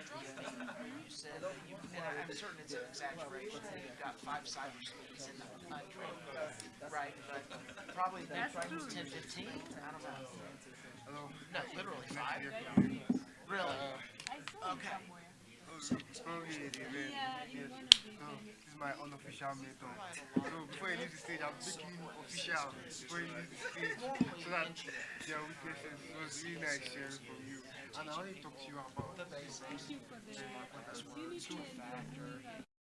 you said that you, and I- I'm certain it's an exaggeration, that you've got five cyber speeds in the country, right? But probably the That's true. 10, 15, I don't know. No, literally five. Really? I saw it Okay. somewhere. Slowly, it is. Yeah, Yes. it's one of the So, this is my unofficial method. So, before you leave the stage, I'm making it official. Before you leave the stage, so that their weaknesses uh, it was really nice sharing from you. Want to talk to you about The opportunity and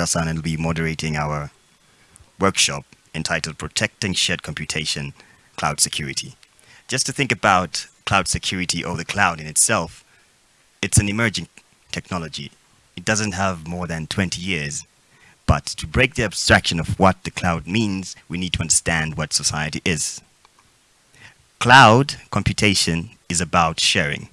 And will be moderating our workshop entitled Protecting Shared Computation Cloud Security. Just to think about cloud security or the cloud in itself, it's an emerging technology. It doesn't have more than 20 years. But to break the abstraction of what the cloud means, we need to understand what society is. Cloud computation is about sharing.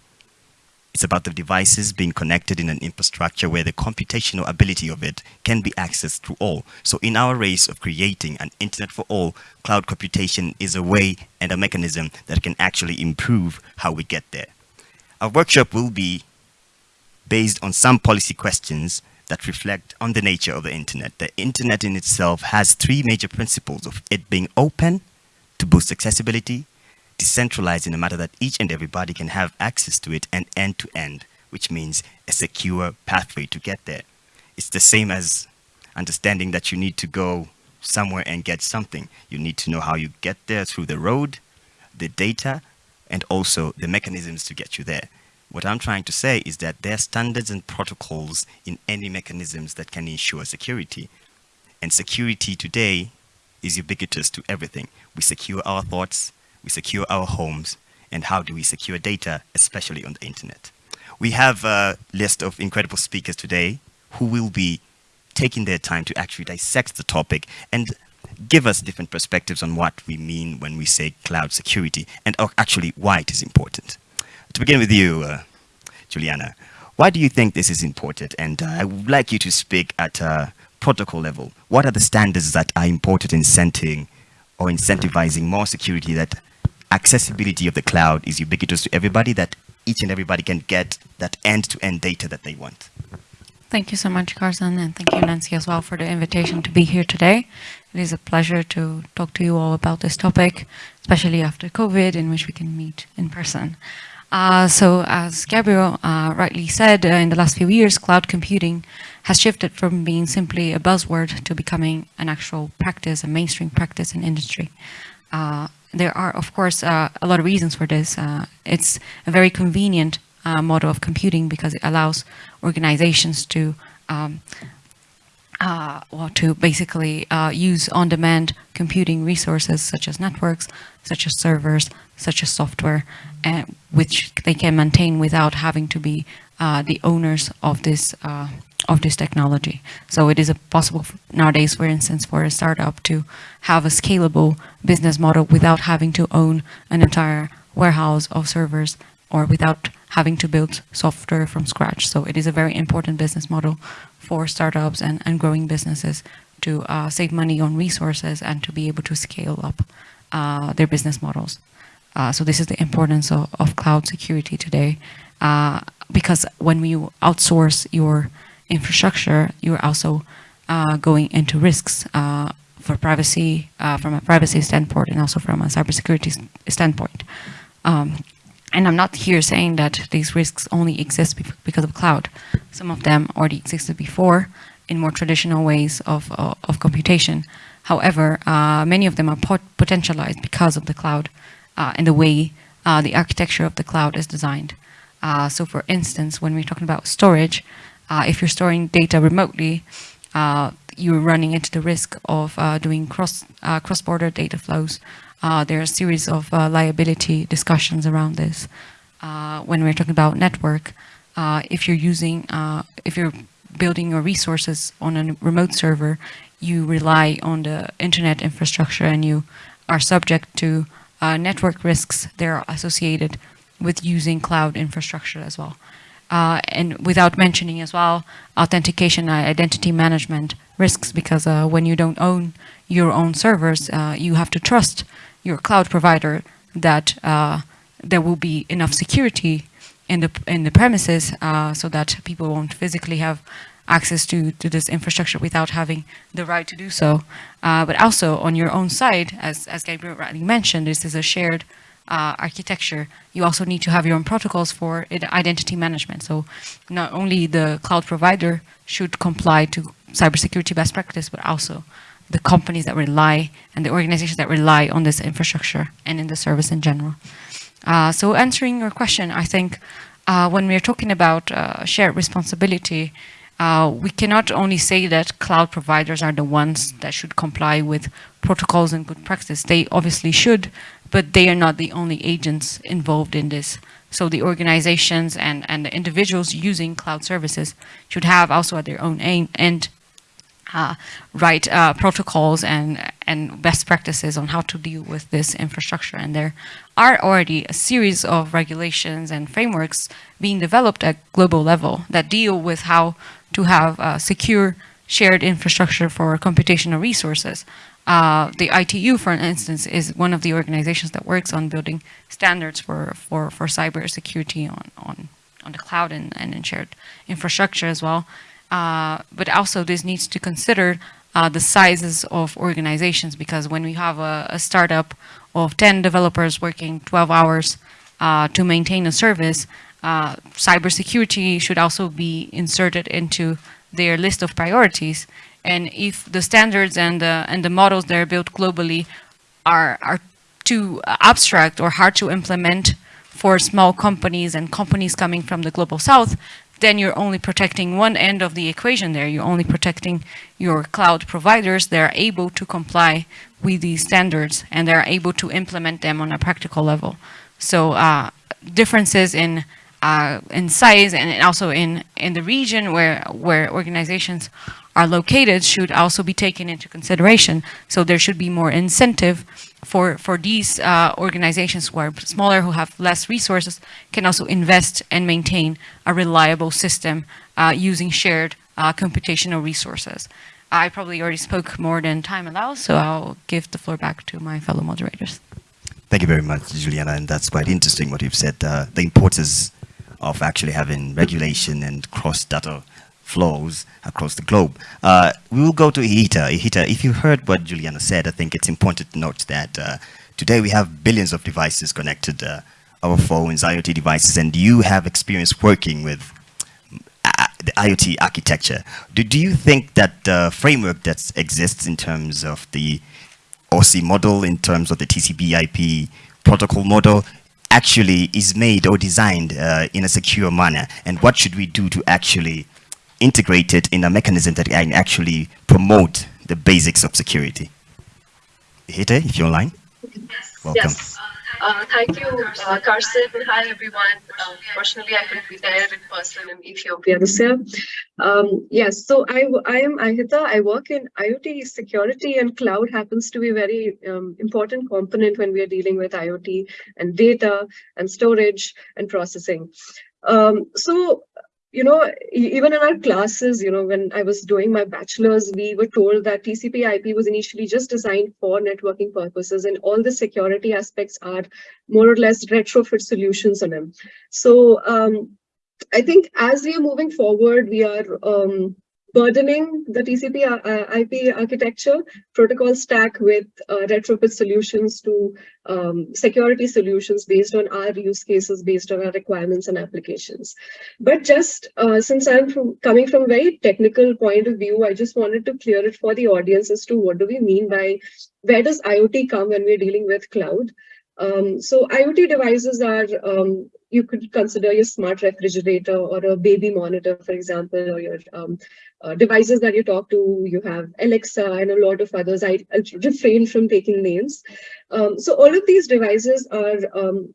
It's about the devices being connected in an infrastructure where the computational ability of it can be accessed through all. So in our race of creating an internet for all, cloud computation is a way and a mechanism that can actually improve how we get there. Our workshop will be based on some policy questions that reflect on the nature of the internet. The internet in itself has three major principles of it being open to boost accessibility, decentralized in a matter that each and everybody can have access to it and end to end, which means a secure pathway to get there. It's the same as understanding that you need to go somewhere and get something. You need to know how you get there through the road, the data, and also the mechanisms to get you there. What I'm trying to say is that there are standards and protocols in any mechanisms that can ensure security. And security today is ubiquitous to everything. We secure our thoughts, we secure our homes, and how do we secure data, especially on the internet. We have a list of incredible speakers today who will be taking their time to actually dissect the topic and give us different perspectives on what we mean when we say cloud security and actually why it is important. To begin with you, uh, Juliana, why do you think this is important? And uh, I would like you to speak at a protocol level. What are the standards that are important in setting or incentivizing more security that accessibility of the cloud is ubiquitous to everybody, that each and everybody can get that end-to-end -end data that they want. Thank you so much, Karsan, and thank you, Nancy, as well, for the invitation to be here today. It is a pleasure to talk to you all about this topic, especially after COVID, in which we can meet in person. Uh, so, as Gabriel uh, rightly said, uh, in the last few years, cloud computing has shifted from being simply a buzzword to becoming an actual practice, a mainstream practice in industry. Uh, there are, of course, uh, a lot of reasons for this. Uh, it's a very convenient uh, model of computing because it allows organizations to um, uh, to basically uh, use on-demand computing resources such as networks, such as servers, such as software, which they can maintain without having to be uh, the owners of this of this technology. So it is possible nowadays, for instance, for a startup to have a scalable business model without having to own an entire warehouse of servers or without having to build software from scratch. So it is a very important business model for startups and, and growing businesses to uh, save money on resources and to be able to scale up uh, their business models. Uh, so this is the importance of, of cloud security today uh, because when you outsource your infrastructure, you're also uh, going into risks uh, for privacy, uh, from a privacy standpoint and also from a cybersecurity standpoint. Um, and I'm not here saying that these risks only exist because of cloud. Some of them already existed before in more traditional ways of, uh, of computation. However, uh, many of them are pot potentialized because of the cloud uh, and the way the architecture of the cloud is designed. so for instance, when we're talking about storage, uh, if you're storing data remotely, uh, you're running into the risk of uh, doing cross uh, cross-border data flows. Uh, there are a series of uh, liability discussions around this. when we're talking about network, if you're using, if you're building your resources on a remote server, you rely on the internet infrastructure and you are subject to network risks that are associated with using cloud infrastructure as well. Uh, and without mentioning as well, authentication identity management risks because uh, when you don't own your own servers, uh, you have to trust your cloud provider that uh, there will be enough security in the in the premises uh, so that people won't physically have access to, to this infrastructure without having the right to do so. Uh, but also on your own side, as, as Gabriel rightly mentioned, this is a shared uh, architecture, you also need to have your own protocols for identity management. So not only the cloud provider should comply to cybersecurity best practice, but also the companies that rely and the organizations that rely on this infrastructure and in the service in general. Uh, so answering your question, I think uh, when we're talking about uh, shared responsibility, uh, we cannot only say that cloud providers are the ones that should comply with protocols and good practice. They obviously should, but they are not the only agents involved in this. So the organizations and, and the individuals using cloud services should have also at their own aim and uh, uh, protocols and, and best practices on how to deal with this infrastructure. And there are already a series of regulations and frameworks being developed at global level that deal with how to have uh, secure shared infrastructure for computational resources. Uh, the ITU, for instance, is one of the organizations that works on building standards for, for, for cybersecurity on, on, on the cloud and, and in shared infrastructure as well. Uh, but also this needs to consider uh, the sizes of organizations because when we have a, a startup of 10 developers working 12 hours uh, to maintain a service, uh, cybersecurity should also be inserted into their list of priorities and if the standards and the, and the models that are built globally are, are too abstract or hard to implement for small companies and companies coming from the global south, then you're only protecting one end of the equation there. You're only protecting your cloud providers that are able to comply with these standards and they're able to implement them on a practical level. So uh, differences in uh, in size and also in in the region where where organizations are located should also be taken into consideration. So there should be more incentive for, for these uh, organizations who are smaller, who have less resources, can also invest and maintain a reliable system uh, using shared uh, computational resources. I probably already spoke more than time allows, so I'll give the floor back to my fellow moderators. Thank you very much, Juliana, and that's quite interesting what you've said. Uh, the importance of actually having regulation and cross-data flows across the globe. Uh, we will go to Ihita. Ihita, if you heard what Juliana said, I think it's important to note that uh, today we have billions of devices connected, uh, our phones, IoT devices, and you have experience working with uh, the IoT architecture. Do, do you think that the framework that exists in terms of the OSI model, in terms of the TCP IP protocol model, actually is made or designed uh, in a secure manner? And what should we do to actually integrated in a mechanism that can actually promote the basics of security. Hite, if you're online. Yes. Welcome. Yes. Uh, thank you, uh, Karsan. Hi, everyone. Uh, I couldn't be there in person in Ethiopia this year. Um, yes, so I, I am Ihita. I work in IoT security and cloud happens to be a very um, important component when we are dealing with IoT and data and storage and processing. Um, so you know, even in our classes, you know, when I was doing my bachelor's, we were told that TCP IP was initially just designed for networking purposes and all the security aspects are more or less retrofit solutions on them. So um, I think as we are moving forward, we are um, burdening the TCP uh, IP architecture protocol stack with uh, retrofit solutions to um, security solutions based on our use cases, based on our requirements and applications. But just uh, since I'm from, coming from a very technical point of view, I just wanted to clear it for the audience as to what do we mean by where does IoT come when we're dealing with cloud? Um, so IoT devices are, um, you could consider your smart refrigerator or a baby monitor, for example, or your um, uh, devices that you talk to, you have Alexa and a lot of others. I, will refrain from taking names. Um, so all of these devices are um,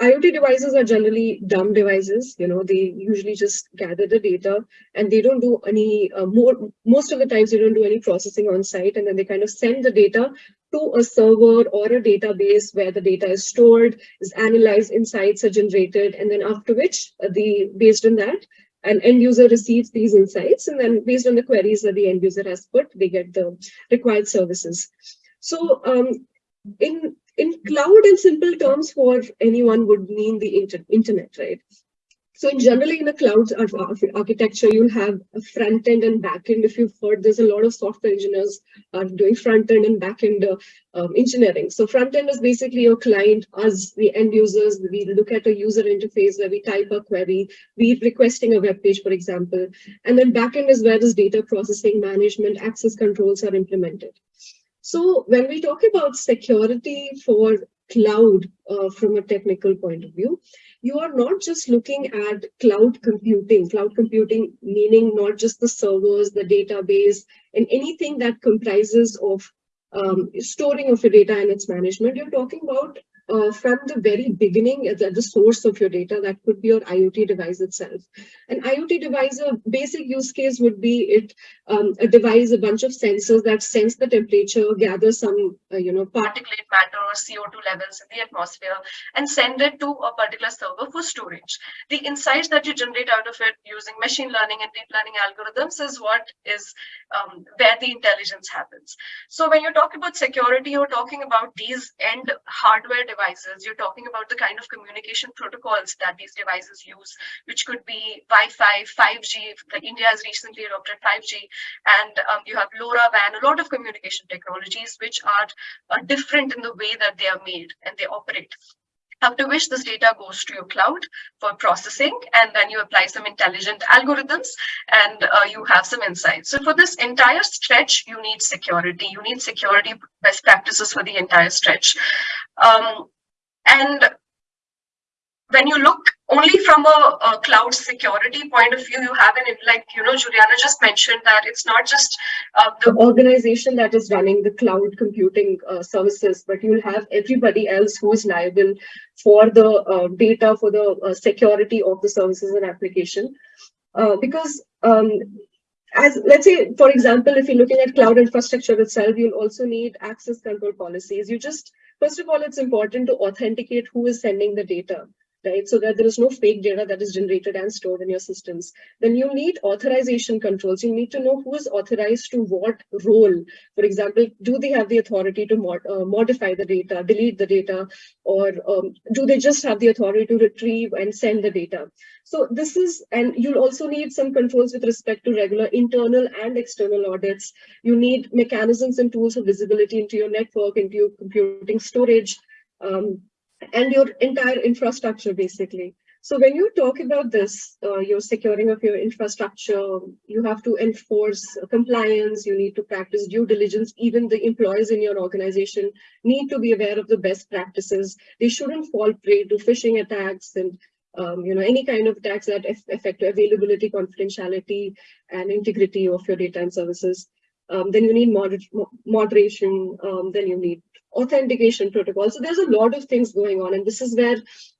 IoT devices are generally dumb devices. You know, they usually just gather the data and they don't do any uh, more, most of the times they don't do any processing on site and then they kind of send the data to a server or a database where the data is stored, is analyzed, insights are generated, and then after which uh, the based on that, an end user receives these insights and then based on the queries that the end user has put, they get the required services. So um, in in cloud in simple terms for anyone would mean the inter internet, right? So in generally in a cloud architecture, you'll have a front end and back end. If you've heard, there's a lot of software engineers are doing front end and back end uh, um, engineering. So front end is basically your client, us, the end users. We look at a user interface where we type a query, we requesting a web page, for example. And then back end is where this data processing management access controls are implemented. So when we talk about security for cloud uh, from a technical point of view, you are not just looking at cloud computing, cloud computing meaning not just the servers, the database, and anything that comprises of um, storing of your data and its management. You're talking about uh, from the very beginning at the, the, source of your data, that could be your IoT device itself. An IoT device, a basic use case would be it um, a device, a bunch of sensors that sense the temperature, gather some, uh, you know, particulate matter or CO2 levels in the atmosphere and send it to a particular server for storage. The insights that you generate out of it using machine learning and deep learning algorithms is what is um, where the intelligence happens. So when you talk about security, you're talking about these end hardware devices, you're talking about the kind of communication protocols that these devices use, which could be Wi-Fi, 5G, like India has recently adopted 5G, and um, you have LoRaWAN, a lot of communication technologies which are uh, different in the way that they are made and they operate after which this data goes to your cloud for processing and then you apply some intelligent algorithms and uh, you have some insights. So for this entire stretch you need security. You need security best practices for the entire stretch. Um, and when you look only from a, a, cloud security point of view, you have an, like, you know, Juliana just mentioned that it's not just uh, the organization that is running the cloud computing uh, services, but you'll have everybody else who is liable for the uh, data, for the uh, security of the services and application. Uh, because um, as let's say, for example, if you're looking at cloud infrastructure itself, you'll also need access control policies. You just, first of all, it's important to authenticate who is sending the data right? So that there is no fake data that is generated and stored in your systems. Then you need authorization controls. You need to know who is authorized to what role. For example, do they have the authority to mod uh, modify the data, delete the data, or um, do they just have the authority to retrieve and send the data? So this is, and you'll also need some controls with respect to regular internal and external audits. You need mechanisms and tools of visibility into your network, into your computing storage, um, and your entire infrastructure, basically. So when you talk about this, uh, your securing of your infrastructure, you have to enforce compliance, you need to practice due diligence. Even the employees in your organization need to be aware of the best practices. They shouldn't fall prey to phishing attacks and um, you know, any kind of attacks that affect availability, confidentiality, and integrity of your data and services. Um, then you need moder moderation, um, then you need authentication protocol. So there's a lot of things going on, and this is where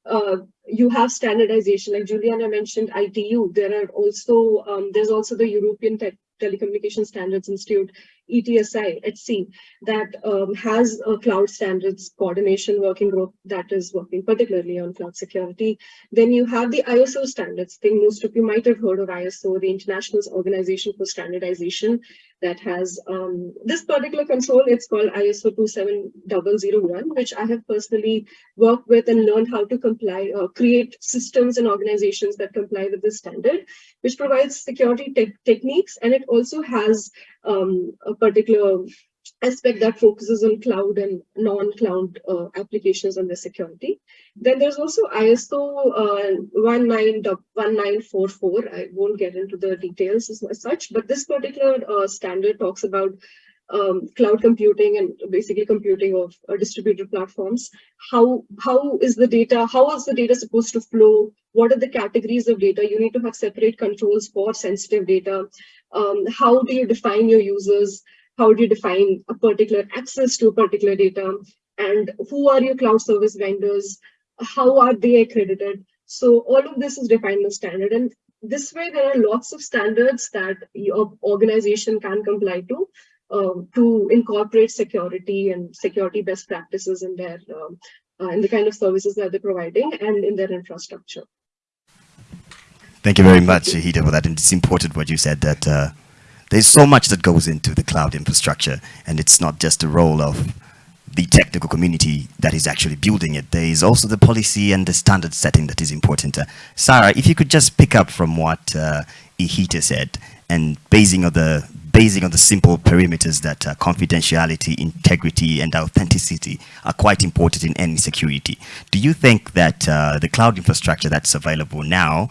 uh, you have standardization. Like Juliana mentioned, ITU. There are also um, there's also the European Te Telecommunication Standards Institute, ETSI sea, that um, has a cloud standards coordination working group that is working particularly on cloud security. Then you have the ISO standards. I think most of you might have heard of ISO, the International Organization for Standardization, that has um, this particular control. It's called ISO 27001, which I have personally worked with and learned how to comply, uh, create systems and organizations that comply with this standard, which provides security te techniques. And it also has um, a particular aspect that focuses on cloud and non-cloud uh, applications and their security. Then there's also ISO uh, 1944. I won't get into the details as, such, but this particular uh, standard talks about um, cloud computing and basically computing of uh, distributed platforms. How how is the data? How is the data supposed to flow? What are the categories of data? You need to have separate controls for sensitive data. Um, how do you define your users? How do you define a particular access to a particular data? And who are your cloud service vendors? How are they accredited? So all of this is defined in the standard. And this way, there are lots of standards that your organization can comply to um, to incorporate security and security best practices in their um, uh, in the kind of services that they're providing and in their infrastructure. Thank you very much, Shahida, for that. And it's important what you said that uh, there's so much that goes into the cloud infrastructure, and it's not just the role of the technical community that is actually building it. There is also the policy and the standard setting that is important. Uh, Sarah, if you could just pick up from what uh, Ihita said, and basing on the basing on the simple perimeters that uh, confidentiality, integrity, and authenticity are quite important in any security. Do you think that uh, the cloud infrastructure that's available now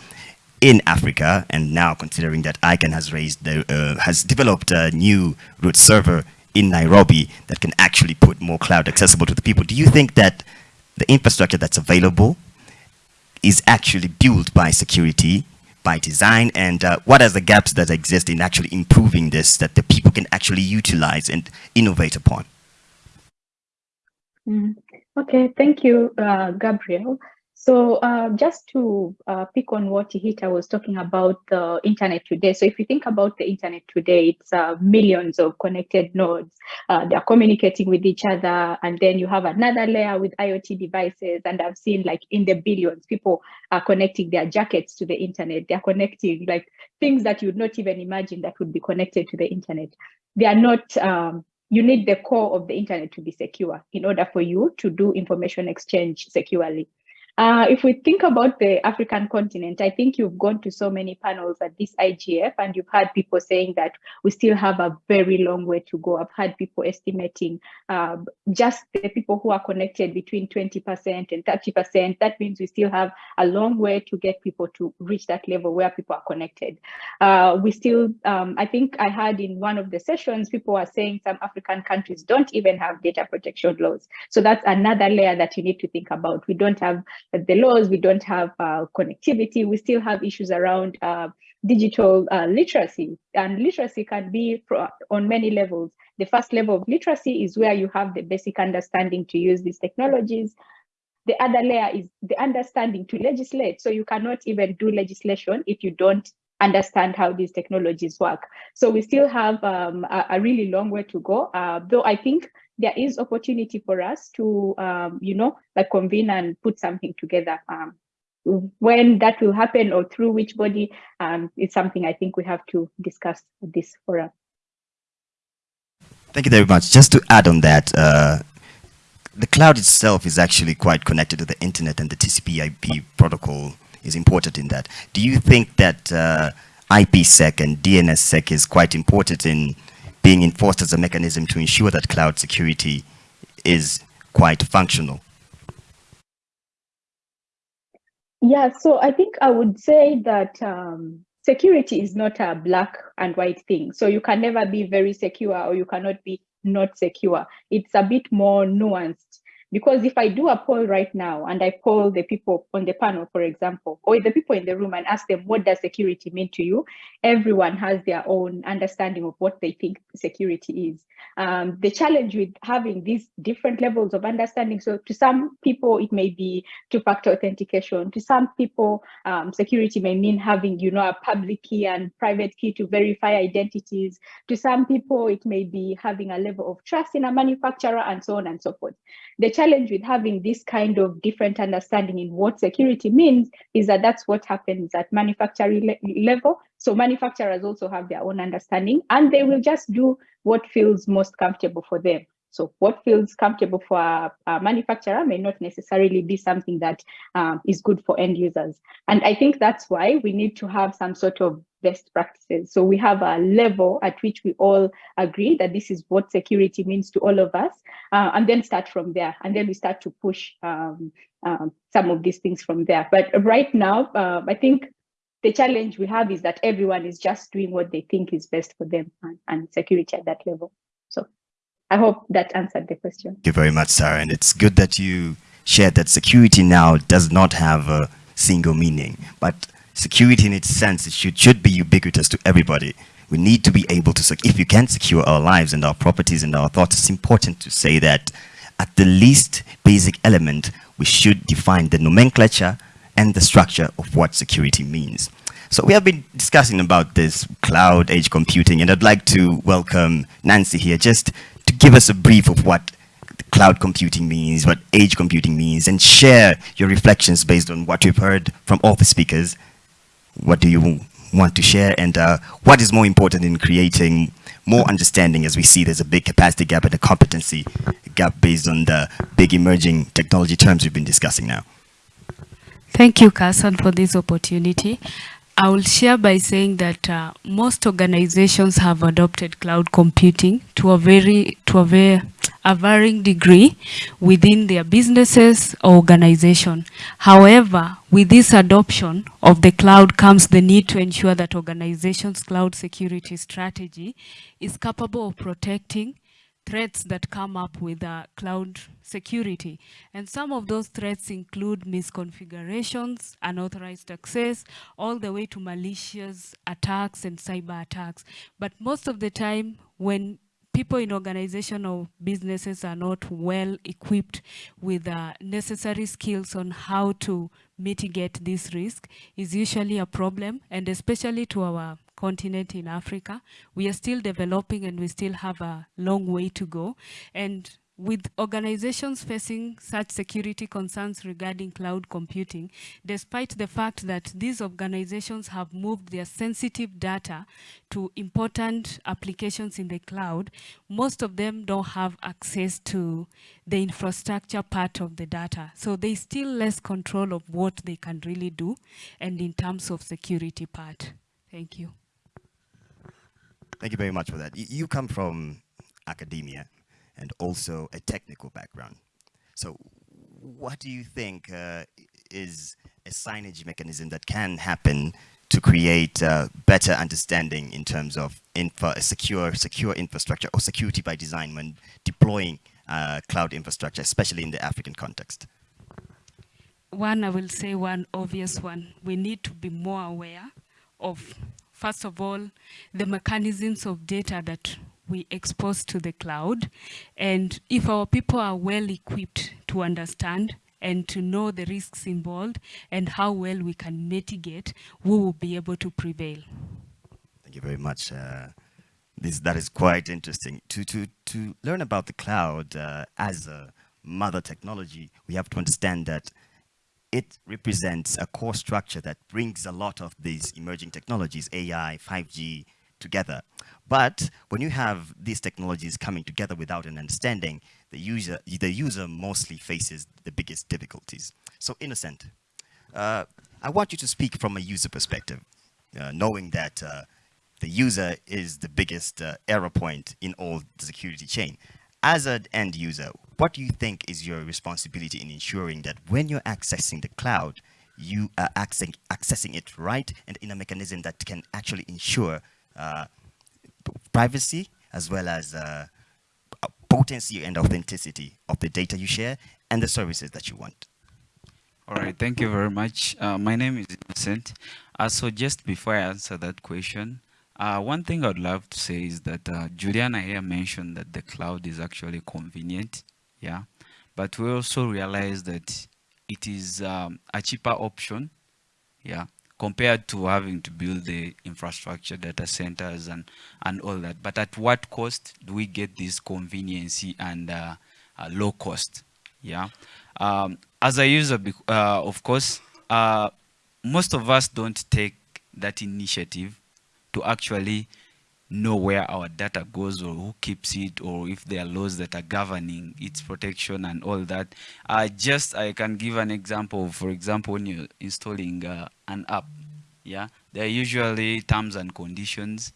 in Africa, and now considering that ICANN has raised the, uh, has developed a new root server in Nairobi that can actually put more cloud accessible to the people, do you think that the infrastructure that's available is actually built by security, by design, and uh, what are the gaps that exist in actually improving this that the people can actually utilize and innovate upon? Mm. Okay, thank you, uh, Gabriel. So uh, just to uh, pick on what Ihita was talking about the internet today. So if you think about the internet today, it's uh, millions of connected nodes. Uh, they're communicating with each other. And then you have another layer with IoT devices. And I've seen like in the billions, people are connecting their jackets to the internet. They're connecting like things that you would not even imagine that would be connected to the internet. They are not um, you need the core of the internet to be secure in order for you to do information exchange securely. Uh, if we think about the African continent, I think you've gone to so many panels at this IGF and you've had people saying that we still have a very long way to go. I've had people estimating uh, just the people who are connected between 20% and 30%. That means we still have a long way to get people to reach that level where people are connected. Uh, we still, um, I think I heard in one of the sessions, people are saying some African countries don't even have data protection laws. So that's another layer that you need to think about. We don't have the laws, we don't have uh, connectivity, we still have issues around uh, digital uh, literacy. And literacy can be on many levels. The first level of literacy is where you have the basic understanding to use these technologies. The other layer is the understanding to legislate. So you cannot even do legislation if you don't understand how these technologies work. So we still have um, a, a, really long way to go, uh, though I think there is opportunity for us to, um, you know, like convene and put something together. Um, when that will happen or through which body um, is something I think we have to discuss this forum. Thank you very much. Just to add on that, uh, the cloud itself is actually quite connected to the internet and the TCP/IP protocol is important in that. Do you think that uh, IPsec and DNSSEC is quite important in being enforced as a mechanism to ensure that cloud security is quite functional? Yeah, so I think I would say that um, security is not a black and white thing. So you can never be very secure or you cannot be not secure. It's a bit more nuanced. Because if I do a poll right now and I poll the people on the panel, for example, or the people in the room and ask them, what does security mean to you? Everyone has their own understanding of what they think security is. Um, the challenge with having these different levels of understanding, so to some people, it may be two-factor authentication. To some people, um, security may mean having, you know, a public key and private key to verify identities. To some people, it may be having a level of trust in a manufacturer and so on and so forth. The challenge with having this kind of different understanding in what security means is that that's what happens at manufacturing le level. So manufacturers also have their own understanding and they will just do what feels most comfortable for them. So what feels comfortable for a, a manufacturer may not necessarily be something that um, is good for end users. And I think that's why we need to have some sort of best practices. So we have a level at which we all agree that this is what security means to all of us, uh, and then start from there. And then we start to push um, um, some of these things from there. But right now, uh, I think the challenge we have is that everyone is just doing what they think is best for them and, and security at that level. So I hope that answered the question. Thank you very much, Sarah. And it's good that you shared that security now does not have a single meaning, but security in its sense it should, should be ubiquitous to everybody. We need to be able to, if you can secure our lives and our properties and our thoughts, it's important to say that at the least basic element, we should define the nomenclature and the structure of what security means. So we have been discussing about this cloud edge computing, and I'd like to welcome Nancy here just to give us a brief of what cloud computing means, what edge computing means, and share your reflections based on what you've heard from all the speakers. What do you want to share, and uh, what is more important in creating more understanding as we see there's a big capacity gap and a competency gap based on the big emerging technology terms we've been discussing now. Thank you, Karsan, for this opportunity. I will share by saying that uh, most organizations have adopted cloud computing to a very, to a very, a varying degree within their businesses or organization. However, with this adoption of the cloud comes the need to ensure that organizations' cloud security strategy is capable of protecting threats that come up with uh, cloud security. And some of those threats include misconfigurations, unauthorized access, all the way to malicious attacks and cyber attacks. But most of the time, when people in organization or businesses are not well equipped with uh, necessary skills on how to mitigate this risk is usually a problem and especially to our continent in Africa. We are still developing and we still have a long way to go. And with organizations facing such security concerns regarding cloud computing, despite the fact that these organizations have moved their sensitive data to important applications in the cloud, most of them don't have access to the infrastructure part of the data. So they still less control of what they can really do and in terms of security part. Thank you. Thank you very much for that. You come from academia and also a technical background. So what do you think uh, is a signage mechanism that can happen to create uh, better understanding in terms of infra secure, secure infrastructure or security by design when deploying uh, cloud infrastructure, especially in the African context? One, I will say one obvious one. We need to be more aware of, first of all, the mechanisms of data that we expose to the cloud. And if our people are well equipped to understand and to know the risks involved and how well we can mitigate, we will be able to prevail. Thank you very much. Uh, this, that is quite interesting. To, to, to learn about the cloud uh, as a mother technology, we have to understand that it represents a core structure that brings a lot of these emerging technologies, AI, 5G, together. But when you have these technologies coming together without an understanding, the user, the user mostly faces the biggest difficulties. So Innocent, uh, I want you to speak from a user perspective, uh, knowing that uh, the user is the biggest uh, error point in all the security chain. As an end user, what do you think is your responsibility in ensuring that when you're accessing the cloud, you are accessing, accessing it right and in a mechanism that can actually ensure uh, privacy as well as uh, potency and authenticity of the data you share and the services that you want. All right, thank you very much. Uh, my name is Innocent. Uh, so just before I answer that question, uh, one thing I'd love to say is that uh, Juliana here mentioned that the cloud is actually convenient, yeah, but we also realize that it is um, a cheaper option, yeah, compared to having to build the infrastructure, data centers, and, and all that. But at what cost do we get this conveniency and uh, uh, low cost? Yeah. Um, as a user, uh, of course, uh, most of us don't take that initiative to actually know where our data goes or who keeps it or if there are laws that are governing its protection and all that. Uh, just I can give an example, for example, when you're installing uh, an app, yeah, there are usually terms and conditions,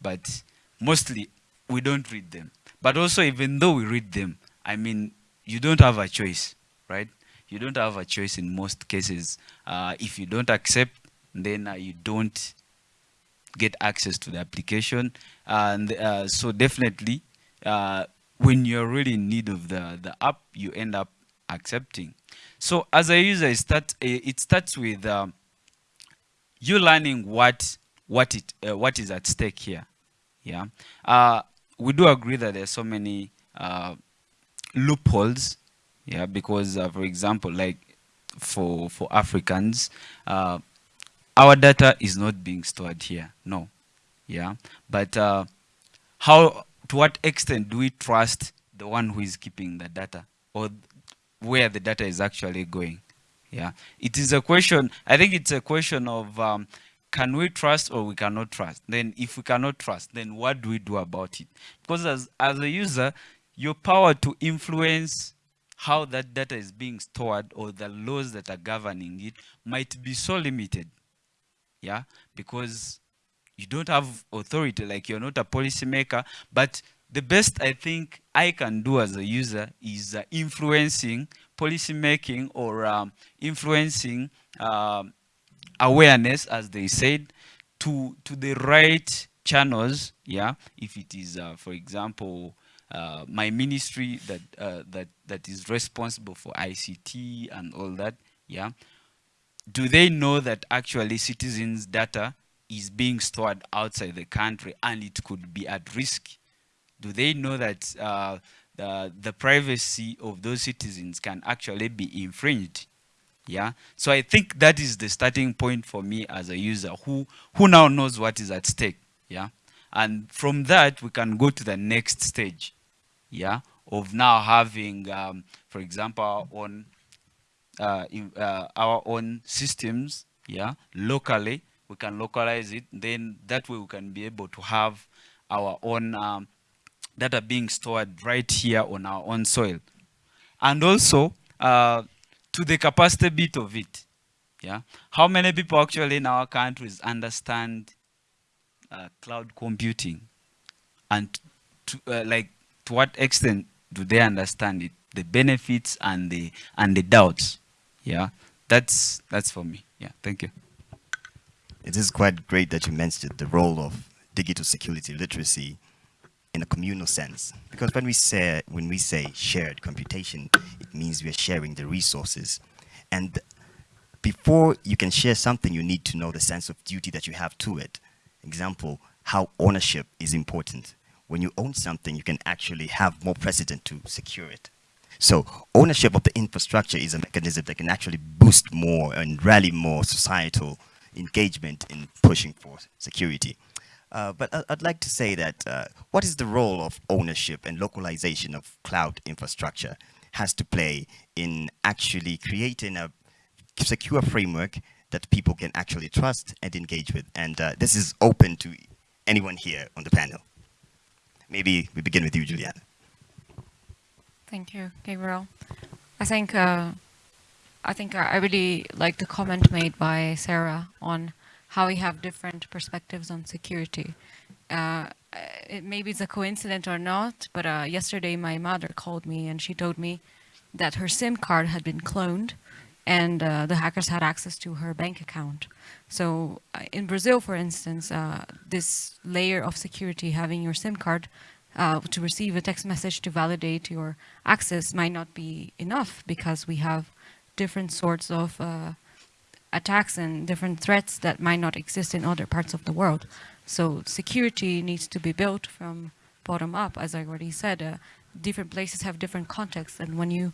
but mostly we don't read them. But also even though we read them, I mean, you don't have a choice, right? You don't have a choice in most cases. Uh, if you don't accept, then uh, you don't get access to the application. And uh, so definitely, uh, when you're really in need of the, the app, you end up accepting. So as a user, it, start, it starts with um, you learning what, what, it, uh, what is at stake here. Yeah, uh, We do agree that there are so many uh, loopholes, yeah, because, uh, for example, like for, for Africans, our data is not being stored here. No. Yeah. But uh, how, to what extent do we trust the one who is keeping the data or where the data is actually going? Yeah. It is a question, I think it's a question of um, can we trust or we cannot trust? Then if we cannot trust, then what do we do about it? Because as, as a user, your power to influence how that data is being stored or the laws that are governing it might be so limited yeah, because you don't have authority, like you're not a policymaker, but the best I think I can do as a user is uh, influencing policy making or um, influencing uh, awareness, as they said, to, to the right channels, yeah, if it is, uh, for example, uh, my ministry that uh, that that is responsible for ICT and all that, yeah, do they know that actually citizens' data is being stored outside the country and it could be at risk? Do they know that uh, the, the privacy of those citizens can actually be infringed? Yeah, so I think that is the starting point for me as a user who, who now knows what is at stake. Yeah, and from that we can go to the next stage. Yeah, of now having, um, for example, own uh, in, uh, our own systems, yeah, locally. We can localize it. Then that way we can be able to have our own um, data being stored right here on our own soil. And also, uh, to the capacity bit of it, yeah, how many people actually in our countries understand uh, cloud computing, and to, uh, like to what extent do they understand it, the benefits and the and the doubts? Yeah, that's that's for me. Yeah, thank you. It is quite great that you mentioned the role of digital security literacy in a communal sense, because when we say when we say shared computation, it means we are sharing the resources, and before you can share something, you need to know the sense of duty that you have to it. Example, how ownership is important. When you own something, you can actually have more precedent to secure it. So ownership of the infrastructure is a mechanism that can actually boost more and rally more societal engagement in pushing for security. Uh, but I'd like to say that uh, what is the role of ownership and localization of cloud infrastructure has to play in actually creating a secure framework that people can actually trust and engage with. And uh, this is open to anyone here on the panel. Maybe we begin with you, Juliana. Thank you, Gabriel. I think uh, I think I really like the comment made by Sarah on how we have different perspectives on security. Uh, it, maybe it's a coincidence or not, but uh, yesterday my mother called me and she told me that her SIM card had been cloned and uh, the hackers had access to her bank account. So uh, in Brazil, for instance, uh, this layer of security, having your SIM card uh, to receive a text message to validate your access might not be enough because we have different sorts of uh, attacks and different threats that might not exist in other parts of the world. So security needs to be built from bottom up, as I already said. Uh, different places have different contexts, and when you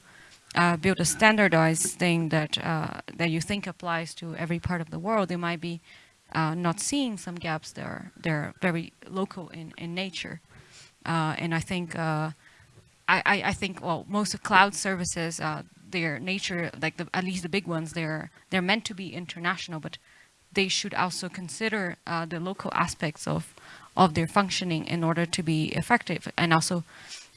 uh, build a standardized thing that uh, that you think applies to every part of the world, you might be uh, not seeing some gaps there. They're very local in, in nature. Uh, and I think, uh, I, I, think, well, most of cloud services, uh, their nature, like the, at least the big ones, they're, they're meant to be international, but they should also consider the local aspects of, of their functioning in order to be effective. And also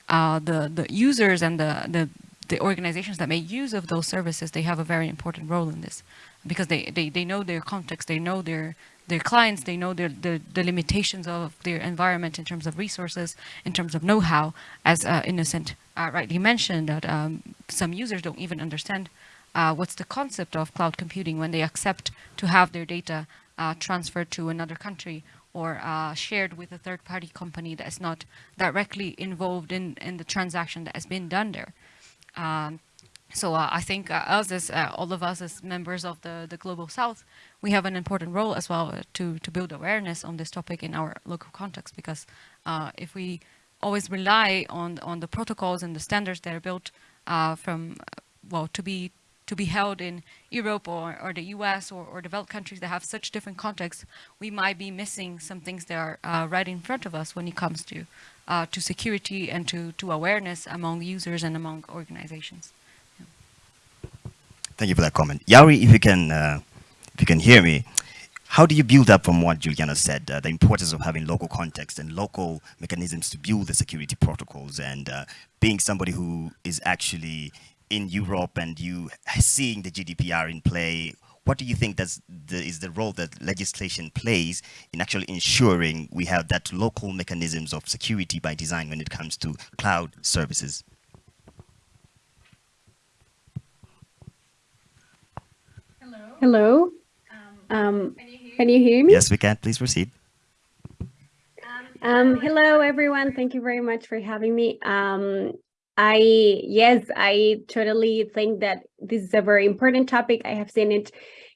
the, the users and the, the, the organizations that make use of those services, they have a very important role in this because they, they, they know their context, they know their their clients, they know their, the, the limitations of their environment in terms of resources, in terms of know-how, as uh, Innocent uh, rightly mentioned, that um, some users don't even understand uh, what's the concept of cloud computing when they accept to have their data uh, transferred to another country or uh, shared with a third-party company that is not directly involved in, in the transaction that has been done there. Um, so uh, I think uh, us as uh, all of us as members of the, the Global South, we have an important role as well uh, to, to build awareness on this topic in our local context because uh, if we always rely on, on the protocols and the standards that are built uh, from, well, to be to be held in Europe or, or the US or, or developed countries that have such different contexts, we might be missing some things that are right in front of us when it comes to to security and to, to awareness among users and among organizations. Thank you for that comment. Yauri, if you can, uh, if you can hear me, how do you build up from what Juliana said, uh, the importance of having local context and local mechanisms to build the security protocols and uh, being somebody who is actually in Europe and you seeing the GDPR in play, what do you think the, is the role that legislation plays in actually ensuring we have that local mechanisms of security by design when it comes to cloud services? Hello. Um, can you hear me? Yes, we can. Please proceed. Um, hello, everyone. Thank you very much for having me. Um, I, yes, I totally think that this is a very important topic. I have seen it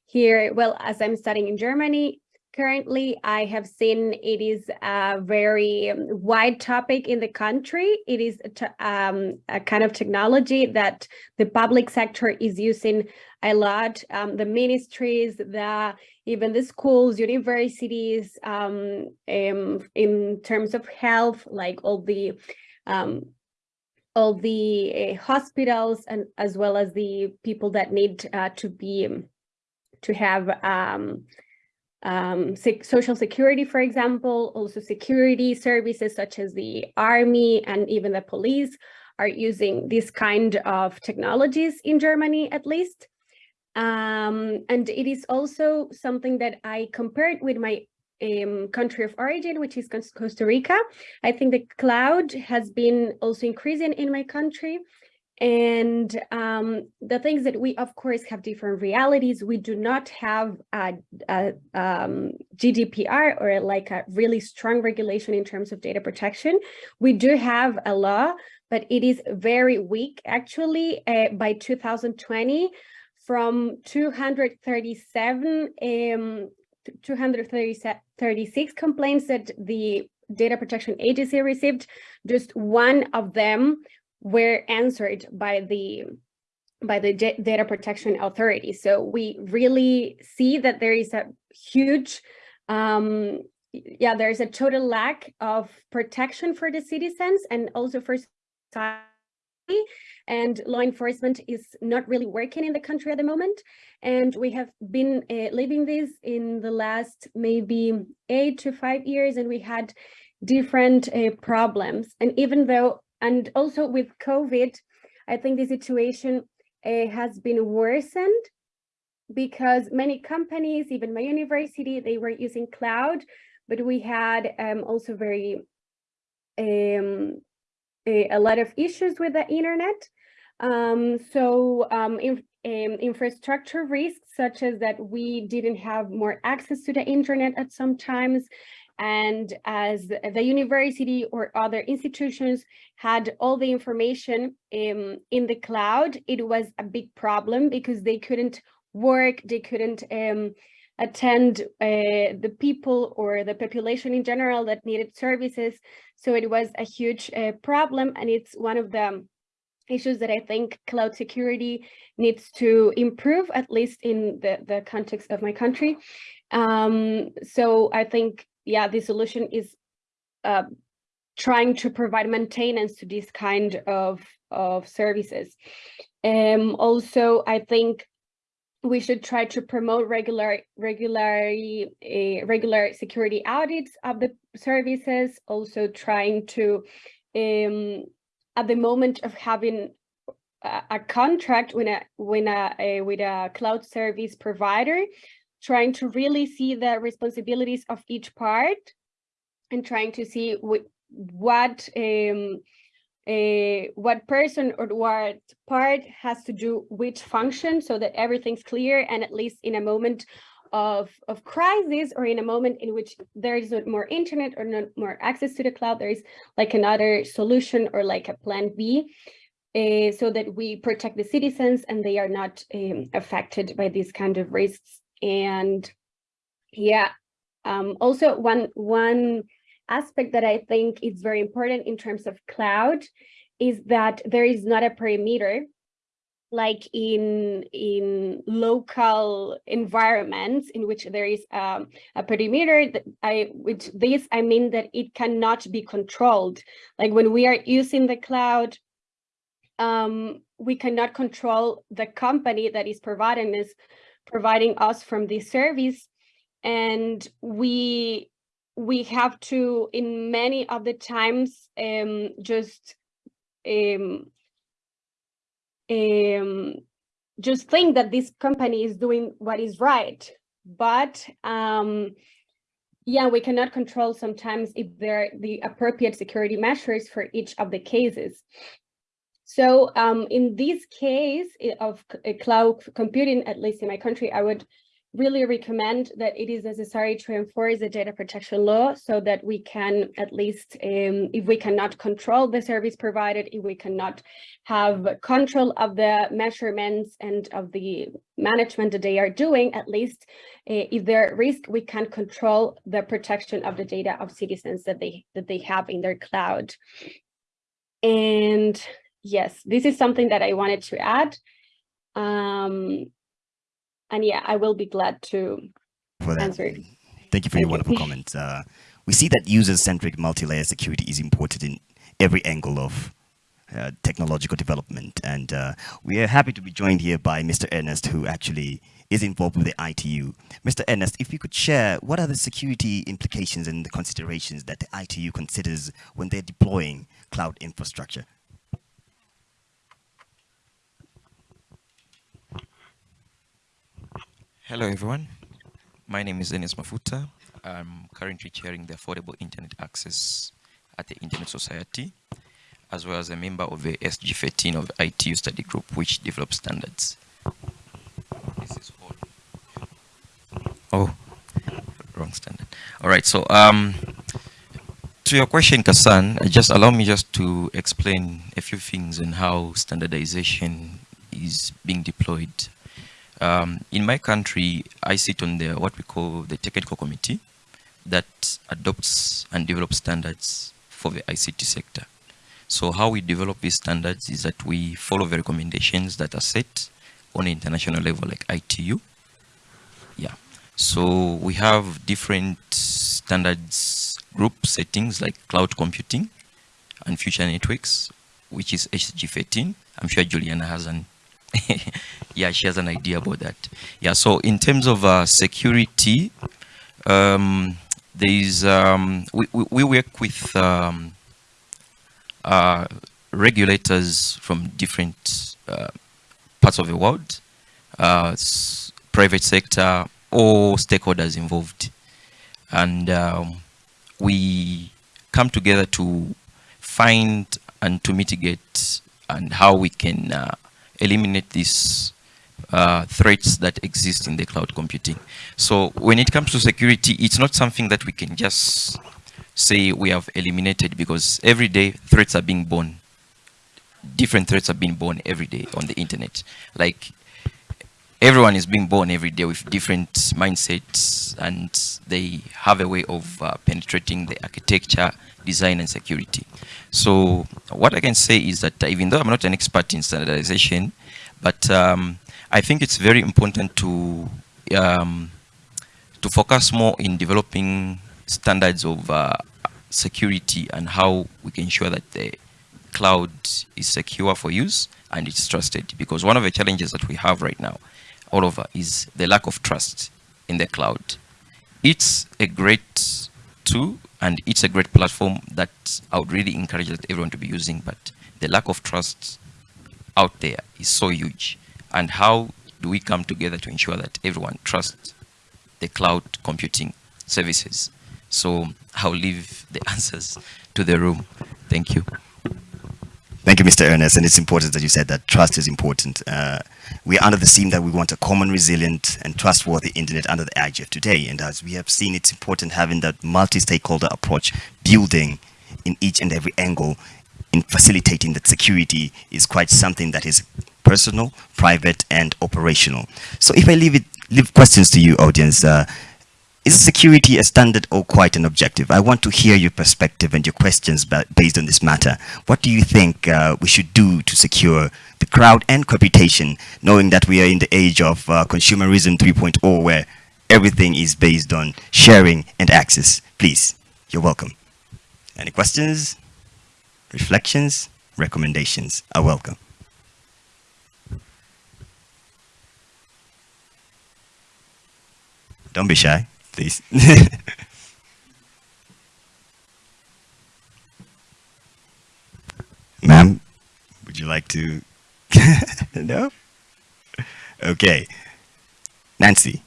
here, well, as I'm studying in Germany, currently I have seen it is a very um, wide topic in the country. It is a, um, a kind of technology that the public sector is using a lot. Um, the ministries, the even the schools, universities, um, um, in terms of health, like all the um, all the uh, hospitals and as well as the people that need uh, to be to have um, social security, for example, also security services such as the army and even the police are using this kind of technologies in Germany, at least. Um, and it is also something that I compared with my um, country of origin, which is Costa Rica. I think the cloud has been also increasing in my country. And um, the things that we, of course, have different realities. We do not have a, a um, GDPR or like a really strong regulation in terms of data protection. We do have a law, but it is very weak. Actually, uh, by 2020, from 237 um, 236 complaints that the data protection agency received just one of them were answered by the by the data protection authority so we really see that there is a huge um yeah there's a total lack of protection for the citizens and also for society and law enforcement is not really working in the country at the moment. And we have been uh, living this in the last maybe eight to five years, and we had different uh, problems. And even though, and also with COVID, I think the situation uh, has been worsened because many companies, even my university, they were using cloud, but we had um, also very um, a, a, lot of issues with the internet. Um, so um, in, um, infrastructure risks, such as that we didn't have more access to the internet at some times, and as the university or other institutions had all the information um, in the cloud, it was a big problem because they couldn't work, they couldn't um, attend uh, the people or the population in general that needed services. So it was a huge uh, problem and it's one of the issues that I think cloud security needs to improve, at least in the, the context of my country. Um, so I think, yeah, the solution is uh, trying to provide maintenance to this kind of, of services. Um, also, I think we should try to promote regular regularly uh, regular security audits of the services also trying to um, at the moment of having a, contract with a, when a, a, with a cloud service provider, trying to really see the responsibilities of each part and trying to see what what um, uh, what person or what part has to do which function so that everything's clear and at least in a moment of, of crisis or in a moment in which there is not more internet or not more access to the cloud, there is like another solution or like a plan B uh, so that we protect the citizens and they are not um, affected by these kind of risks. And yeah, um, also one, one aspect that I think is very important in terms of cloud is that there is not a perimeter like in in local environments in which there is um, a perimeter that I which this I mean that it cannot be controlled. Like when we are using the cloud um, we cannot control the company that is providing us providing us from this service and we we have to in many of the times um, just um, um, just think that this company is doing what is right. But um, yeah, we cannot control sometimes if there are the appropriate security measures for each of the cases. So um, in this case of cloud computing, at least in my country, I would really recommend that it is necessary to enforce the data protection law so that we can at least, um, if we cannot control the service provided, if we cannot have control of the measurements and of the management that they are doing, at least uh, if there are risk, we can control the protection of the data of citizens that they that they have in their cloud. And yes, this is something that I wanted to add. Um, and yeah, I will be glad to answer. Thank you for Thank your wonderful you. comments. Uh, we see that user-centric multi-layer security is important in every angle of uh, technological development. And uh, we are happy to be joined here by Mr. Ernest, who actually is involved with the ITU. Mr. Ernest, if you could share, what are the security implications and the considerations that the ITU considers when they're deploying cloud infrastructure? Hello, everyone. My name is Ernest Mafuta. I'm currently chairing the Affordable Internet Access at the Internet Society, as well as a member of the SG13 of ITU study group, which develops standards. This is all. Oh, wrong standard. All right, so um, to your question, Karsan, just allow me just to explain a few things on how standardization is being deployed um, in my country, I sit on the what we call the technical committee that adopts and develops standards for the ICT sector. So how we develop these standards is that we follow the recommendations that are set on an international level like ITU. Yeah. So we have different standards group settings like cloud computing and future networks, which is SG13. I'm sure Juliana has an yeah, she has an idea about that. Yeah, so in terms of uh, security, um, there is um, we, we, work with um, uh, regulators from different uh, parts of the world, uh, private sector, all stakeholders involved, and um, we come together to find and to mitigate and how we can uh, eliminate these uh, threats that exist in the cloud computing. So when it comes to security, it's not something that we can just say we have eliminated because every day threats are being born. Different threats are being born every day on the internet. Like everyone is being born every day with different mindsets and they have a way of uh, penetrating the architecture, design and security. So what I can say is that even though I'm not an expert in standardization, but um, I think it's very important to um, to focus more in developing standards of uh, security and how we can ensure that the cloud is secure for use and it's trusted. Because one of the challenges that we have right now all over is the lack of trust in the cloud. It's a great tool and it's a great platform that I would really encourage everyone to be using, but the lack of trust out there is so huge. And how do we come together to ensure that everyone trusts the cloud computing services? So I'll leave the answers to the room. Thank you. Thank you, Mr. Ernest. And it's important that you said that trust is important. Uh, we are under the theme that we want a common, resilient, and trustworthy internet under the IGF today. And as we have seen, it's important having that multi-stakeholder approach, building in each and every angle, in facilitating that security is quite something that is personal, private, and operational. So if I leave it, leave questions to you, audience, uh, is security a standard or quite an objective? I want to hear your perspective and your questions based on this matter. What do you think uh, we should do to secure the crowd and computation, knowing that we are in the age of uh, consumerism 3.0 where everything is based on sharing and access? Please, you're welcome. Any questions, reflections, recommendations are welcome. Don't be shy please. Ma'am, would you like to? no? Okay. Nancy,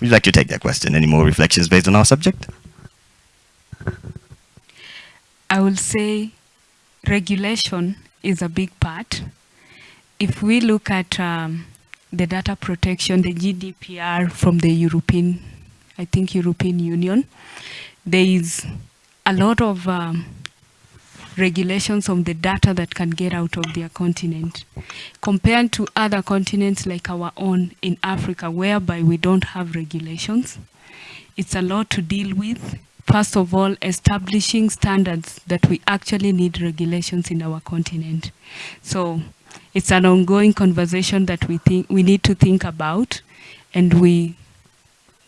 would you like to take that question? Any more reflections based on our subject? I will say regulation is a big part. If we look at um, the data protection, the GDPR from the European, I think European Union. There is a lot of um, regulations on the data that can get out of their continent compared to other continents like our own in Africa whereby we don't have regulations. It's a lot to deal with. First of all, establishing standards that we actually need regulations in our continent. So it's an ongoing conversation that we think we need to think about and we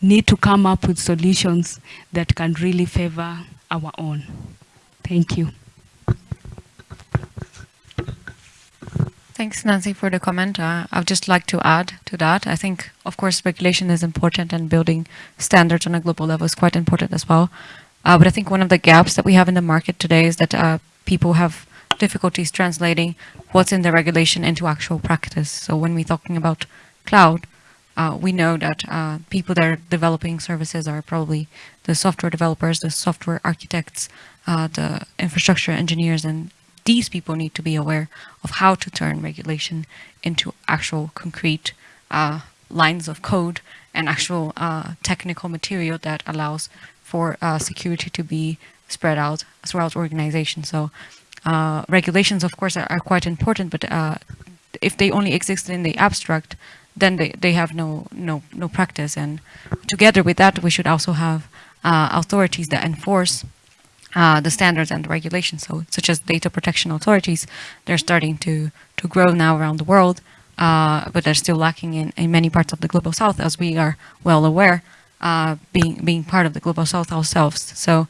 need to come up with solutions that can really favor our own. Thank you. Thanks, Nancy, for the comment. Uh, I would just like to add to that. I think, of course, regulation is important and building standards on a global level is quite important as well. Uh, but I think one of the gaps that we have in the market today is that uh, people have difficulties translating what's in the regulation into actual practice. So when we're talking about cloud, uh, we know that uh, people that are developing services are probably the software developers, the software architects, uh, the infrastructure engineers, and these people need to be aware of how to turn regulation into actual concrete uh, lines of code and actual uh, technical material that allows for uh, security to be spread out throughout organizations. So regulations, of course, are, are quite important, but if they only exist in the abstract, then they, they have no, no, no practice. And together with that, we should also have uh, authorities that enforce uh, the standards and the regulations. So such as data protection authorities, they're starting to, to grow now around the world, uh, but they're still lacking in, in many parts of the global south, as we are well aware, uh, being, being part of the global south ourselves. So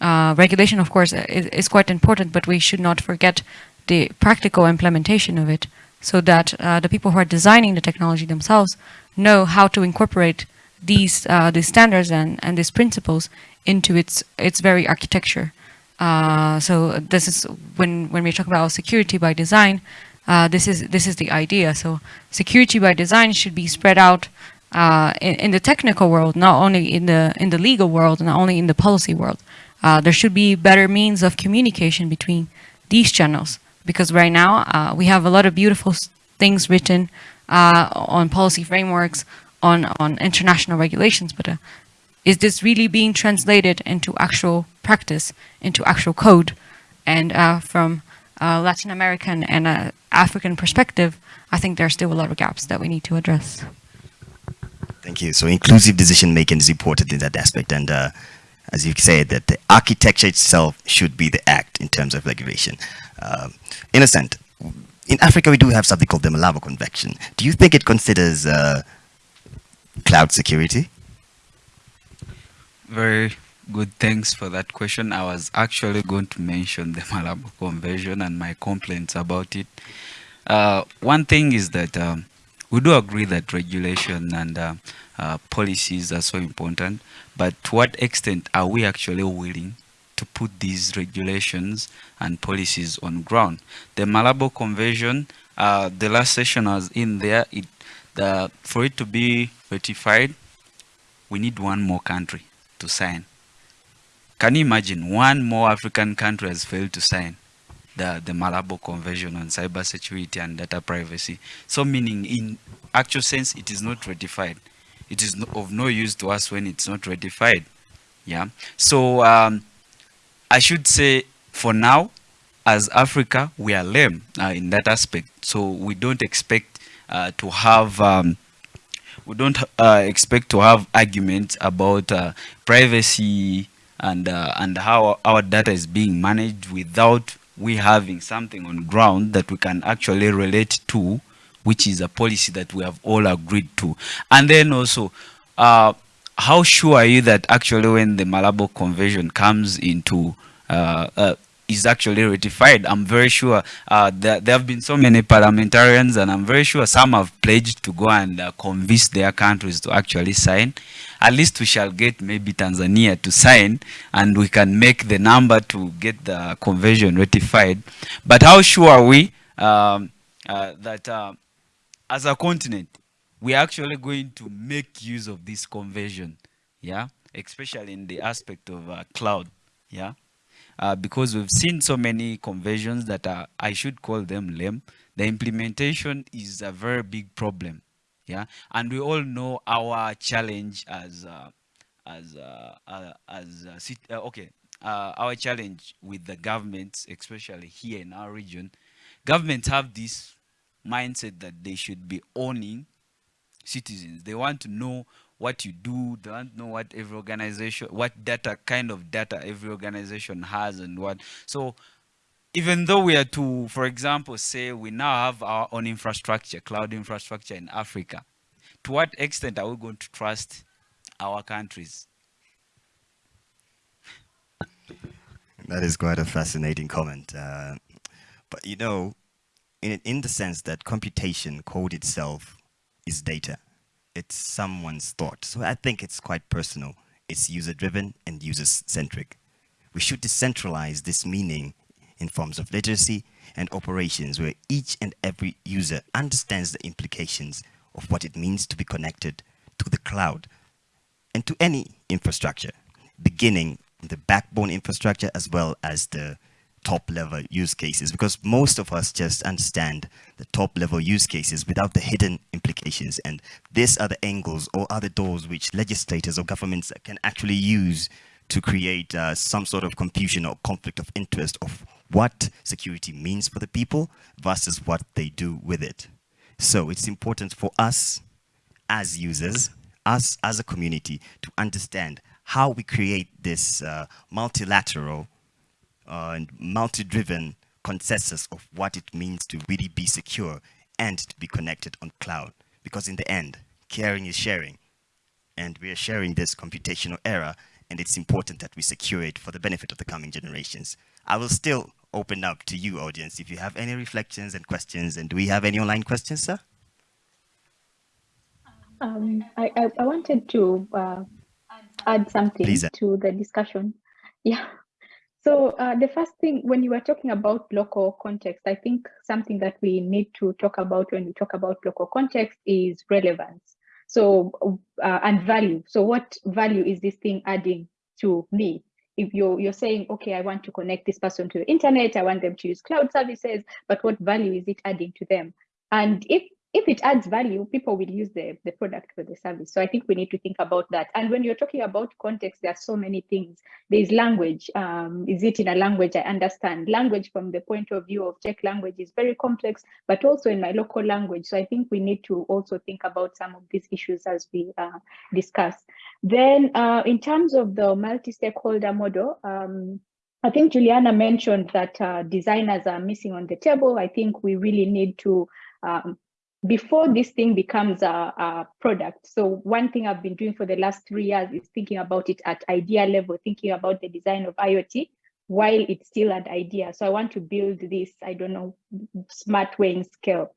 uh, regulation, of course, is, is, quite important, but we should not forget the practical implementation of it so that uh, the people who are designing the technology themselves know how to incorporate these, uh, these standards and, and these principles into its its very architecture. Uh, so this is when when we talk about security by design, uh, this is this is the idea. So security by design should be spread out uh, in, in, the technical world, not only in the in the legal world, not only in the policy world. Uh, there should be better means of communication between these channels because right now uh, we have a lot of beautiful things written uh, on policy frameworks, on on international regulations, but is this really being translated into actual practice, into actual code? And uh, from a Latin American and uh, African perspective, I think there are still a lot of gaps that we need to address. Thank you. So inclusive decision making is important in that aspect. And uh, as you said, that the architecture itself should be the act in terms of regulation. Um, innocent, in Africa, we do have something called the Malabo Convention. Do you think it considers uh, cloud security? Very good. Thanks for that question. I was actually going to mention the Malabo Convention and my complaints about it. Uh, one thing is that um, we do agree that regulation and uh, uh, policies are so important, but to what extent are we actually willing to put these regulations and policies on ground? The Malabo Convention, uh, the last session was in there, it, the, for it to be ratified, we need one more country to sign. Can you imagine one more African country has failed to sign the, the Malabo Convention on Cybersecurity and Data Privacy? So meaning in actual sense, it is not ratified. It is of no use to us when it's not ratified. Yeah. So um, I should say for now, as Africa, we are lame uh, in that aspect. So we don't expect uh, to have um, we don't uh, expect to have arguments about uh, privacy and uh, and how our data is being managed without we having something on ground that we can actually relate to which is a policy that we have all agreed to and then also uh, how sure are you that actually when the Malabo Convention comes into uh, uh, is actually ratified. I'm very sure uh, there, there, have been so many parliamentarians and I'm very sure some have pledged to go and uh, convince their countries to actually sign. At least we shall get maybe Tanzania to sign and we can make the number to get the convention ratified. But how sure are we um, uh, that uh, as a continent, we are actually going to make use of this conversion, yeah, especially in the aspect of uh, cloud, yeah uh, because we've seen so many conversions that are, I should call them lame. The implementation is a very big problem. Yeah, and we all know our challenge as uh, as uh, uh, as uh, okay, our challenge with the governments, especially here in our region, governments have this mindset that they should be owning citizens. They want to know what you do, they want to know what every organization, what data, kind of data every organization has and what. So even though we are to, for example, say we now have our own infrastructure, cloud infrastructure in Africa, to what extent are we going to trust our countries? That is quite a fascinating comment. Uh, but you know, in, in the sense that computation code itself is data. It's someone's thought. So I think it's quite personal. It's user-driven and user-centric. We should decentralize this meaning in forms of literacy and operations where each and every user understands the implications of what it means to be connected to the cloud and to any infrastructure, beginning the backbone infrastructure as well as the top level use cases because most of us just understand the top level use cases without the hidden implications and these are the angles or other doors which legislators or governments can actually use to create uh, some sort of confusion or conflict of interest of what security means for the people versus what they do with it. So it's important for us as users, us as a community to understand how we create this uh, multilateral uh, and multi-driven consensus of what it means to really be secure and to be connected on cloud. Because in the end, caring is sharing. And we are sharing this computational era, and it's important that we secure it for the benefit of the coming generations. I will still open up to you, audience, if you have any reflections and questions. And do we have any online questions, sir? Um, I, I, I, wanted to uh, add something Please. to the discussion. Yeah. So uh, the first thing, when you were talking about local context, I think something that we need to talk about when we talk about local context is relevance. So uh, and value. So what value is this thing adding to me? If you're you're saying, okay, I want to connect this person to the internet, I want them to use cloud services, but what value is it adding to them? And if if it adds value, people will use the, the product for the service. So I think we need to think about that. And when you're talking about context, there are so many things. There's language. Um, is it in a language I understand? Language from the point of view of Czech language is very complex, but also in my local language. So I think we need to also think about some of these issues as we uh, discuss. Then uh, in terms of the multi-stakeholder model, um, I think Juliana mentioned that uh, designers are missing on the table. I think we really need to um, before this thing becomes a, a, product. So one thing I've been doing for the last three years is thinking about it at idea level, thinking about the design of IoT while it's still an idea. So I want to build this, I don't know, smart weighing scale.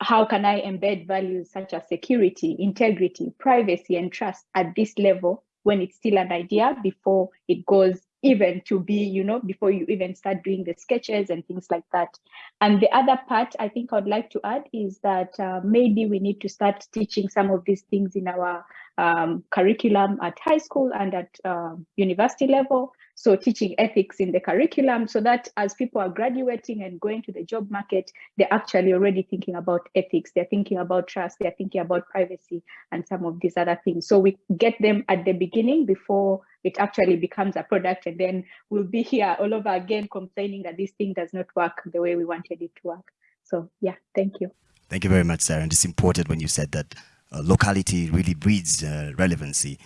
How can I embed values such as security, integrity, privacy, and trust at this level when it's still an idea before it goes even to be, you know, before you even start doing the sketches and things like that. And the other part I think I'd like to add is that uh, maybe we need to start teaching some of these things in our um, curriculum at high school and at uh, university level. So teaching ethics in the curriculum so that as people are graduating and going to the job market, they're actually already thinking about ethics, they're thinking about trust, they're thinking about privacy and some of these other things. So we get them at the beginning before it actually becomes a product and then we'll be here all over again complaining that this thing does not work the way we wanted it to work. So yeah, thank you. Thank you very much, Sarah. And it's important when you said that uh, locality really breeds uh, relevancy.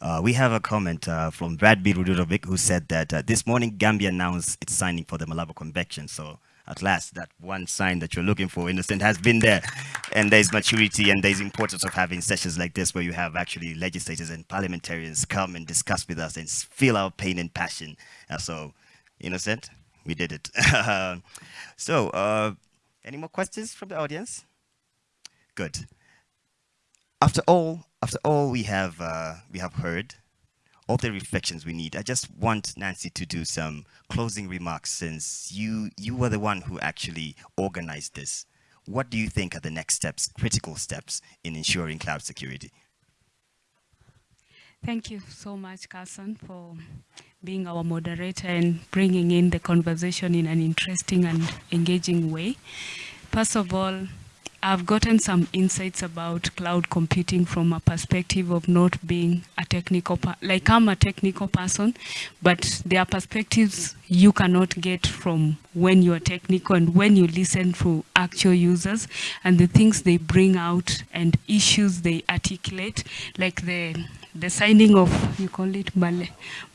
Uh, we have a comment uh, from Brad B. Rudovic who said that uh, this morning Gambia announced its signing for the Malabo Convention. So at last, that one sign that you're looking for, innocent, has been there. And there's maturity and there's importance of having sessions like this where you have actually legislators and parliamentarians come and discuss with us and feel our pain and passion. Uh, so, innocent, we did it. so, uh, any more questions from the audience? Good. After all, after all we have uh, we have heard, all the reflections we need. I just want Nancy to do some closing remarks since you, you were the one who actually organized this. What do you think are the next steps, critical steps in ensuring cloud security? Thank you so much, Karsan, for being our moderator and bringing in the conversation in an interesting and engaging way. First of all, I've gotten some insights about cloud computing from a perspective of not being a technical, like I'm a technical person, but there are perspectives you cannot get from when you're technical and when you listen to actual users and the things they bring out and issues they articulate, like the the signing of, you call it Mal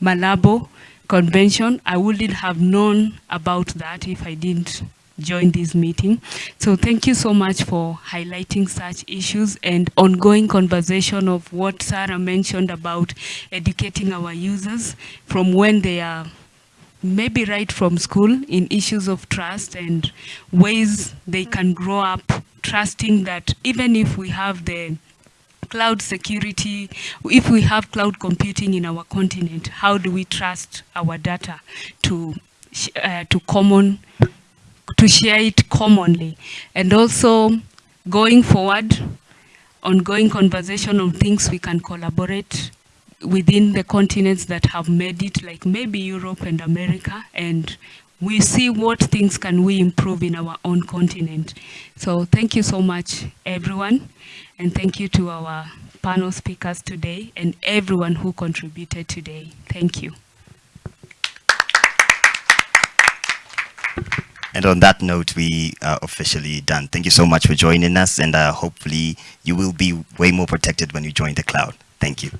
Malabo convention. I wouldn't have known about that if I didn't join this meeting. So thank you so much for highlighting such issues and ongoing conversation of what Sarah mentioned about educating our users from when they are maybe right from school in issues of trust and ways they can grow up trusting that even if we have the cloud security, if we have cloud computing in our continent, how do we trust our data to, uh, to common to share it commonly. And also going forward, ongoing conversation on things we can collaborate within the continents that have made it, like maybe Europe and America, and we see what things can we improve in our own continent. So thank you so much, everyone, and thank you to our panel speakers today and everyone who contributed today. Thank you. And on that note, we are officially done. Thank you so much for joining us, and uh, hopefully you will be way more protected when you join the cloud. Thank you.